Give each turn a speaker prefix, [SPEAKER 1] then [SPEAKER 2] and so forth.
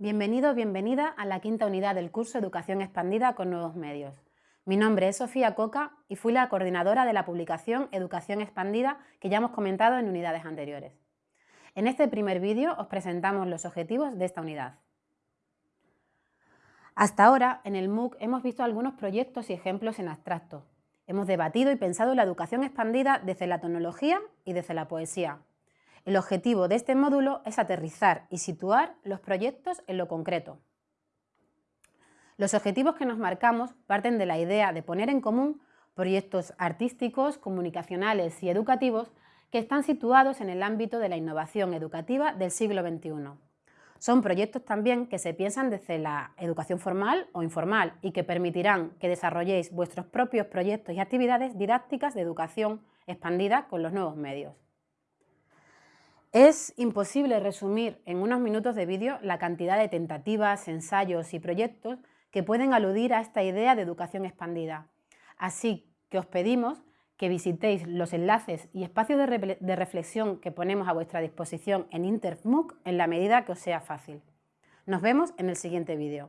[SPEAKER 1] Bienvenido bienvenida a la quinta unidad del curso Educación Expandida con Nuevos Medios. Mi nombre es Sofía Coca y fui la coordinadora de la publicación Educación Expandida que ya hemos comentado en unidades anteriores. En este primer vídeo os presentamos los objetivos de esta unidad. Hasta ahora, en el MOOC hemos visto algunos proyectos y ejemplos en abstracto. Hemos debatido y pensado la educación expandida desde la tecnología y desde la poesía, el objetivo de este módulo es aterrizar y situar los proyectos en lo concreto. Los objetivos que nos marcamos parten de la idea de poner en común proyectos artísticos, comunicacionales y educativos que están situados en el ámbito de la innovación educativa del siglo XXI. Son proyectos también que se piensan desde la educación formal o informal y que permitirán que desarrolléis vuestros propios proyectos y actividades didácticas de educación expandida con los nuevos medios. Es imposible resumir en unos minutos de vídeo la cantidad de tentativas, ensayos y proyectos que pueden aludir a esta idea de educación expandida. Así que os pedimos que visitéis los enlaces y espacios de, reflexión que ponemos a vuestra disposición en InterMOOC en la medida que os sea fácil. Nos vemos en el siguiente vídeo.